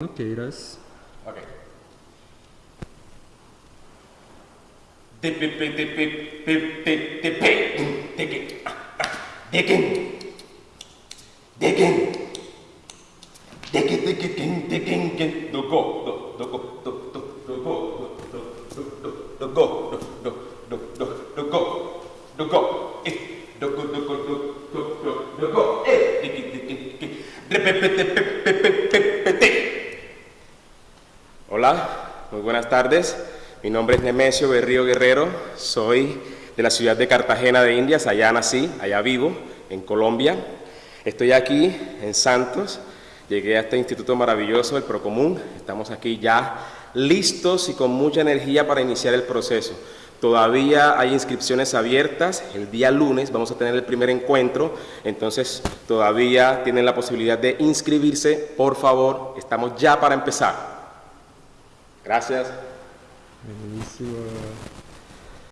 Anqueiras. Ok. Do go, do, do go, do, do, do go, do, do, do, do go, do, do, do, do go, do go, eh, do go, do go, do go, do go, eh, Hola, muy buenas tardes. Mi nombre es Nemesio Berrío Guerrero. Soy de la ciudad de Cartagena de Indias. Allá nací, allá vivo, en Colombia. Estoy aquí en Santos. Llegué a este instituto maravilloso, el Procomún. Estamos aquí ya listos y con mucha energía para iniciar el proceso. Todavía hay inscripciones abiertas, el día lunes vamos a tener el primer encuentro, entonces todavía tienen la posibilidad de inscribirse, por favor, estamos ya para empezar. Gracias. Buenísimo.